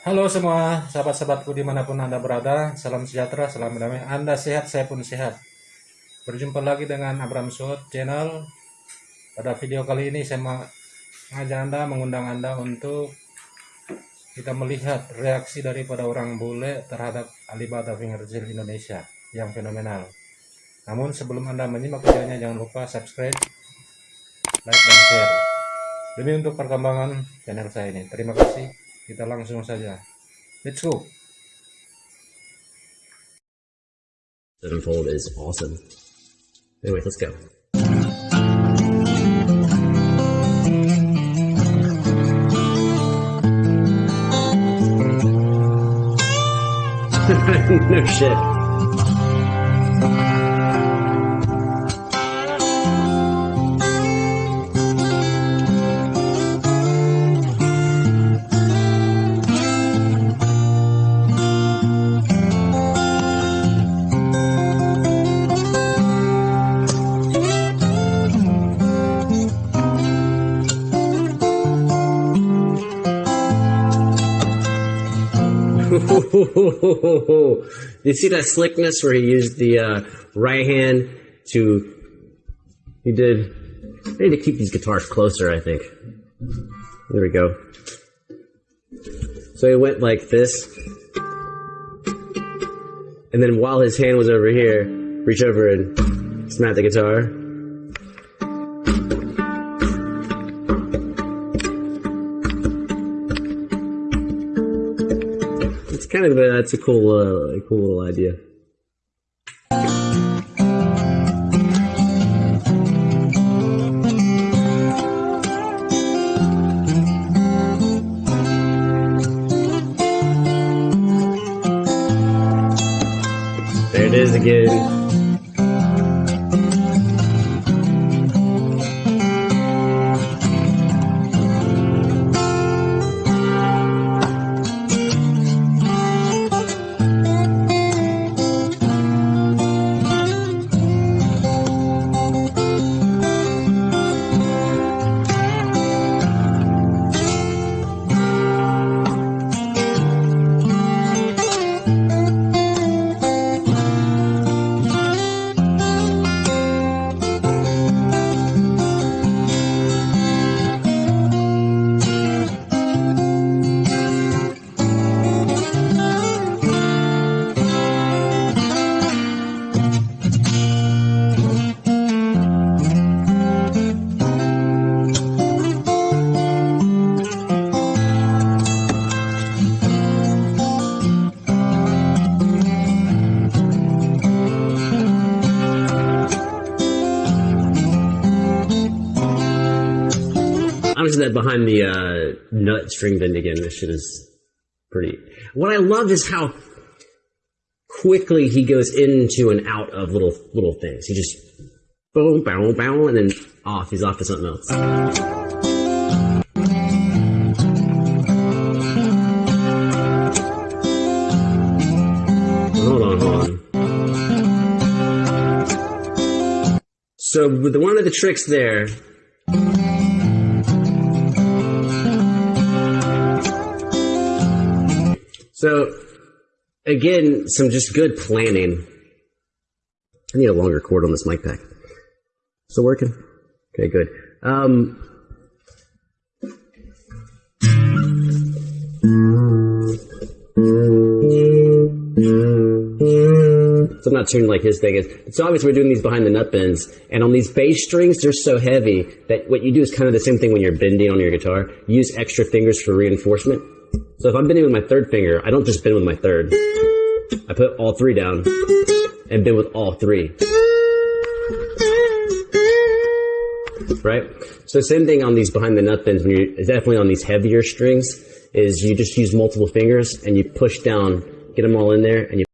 Halo semua sahabat-sahabatku di mana pun Anda berada, salam sejahtera, salam damai. Anda sehat, saya pun sehat. Berjumpa lagi dengan Abram Shot Channel. Pada video kali ini saya mengajak Anda, mengundang Anda untuk kita melihat reaksi daripada orang bule terhadap Alibaba Fingerjil Indonesia yang fenomenal. Namun sebelum Anda menyimak videonya jangan lupa subscribe, like, dan share. Demi untuk perkembangan channel saya ini. Terima kasih. Kita langsung saja. Let's go. Sevenfold is awesome. Anyway, let's go. no shit. you see that slickness where he used the uh, right hand to. He did. I need to keep these guitars closer, I think. There we go. So he went like this. And then while his hand was over here, reach over and snap the guitar. It's kind of a, that's a cool, uh, cool little idea. There it is again. I'm that behind the uh, nut string bend again. This shit is pretty. What I love is how quickly he goes into and out of little little things. He just boom, boom, boom, and then off. He's off to something else. Hold on. So with the, one of the tricks there So, again, some just good planning. I need a longer cord on this mic pack. Still working? Okay, good. Um, so I'm not tuned like his thing is. So obviously we're doing these behind the nut bends, and on these bass strings, they're so heavy that what you do is kind of the same thing when you're bending on your guitar. Use extra fingers for reinforcement. So if I'm bending with my third finger, I don't just bend with my third. I put all three down and bend with all three. Right? So same thing on these behind the nut bends when you're definitely on these heavier strings is you just use multiple fingers and you push down, get them all in there and you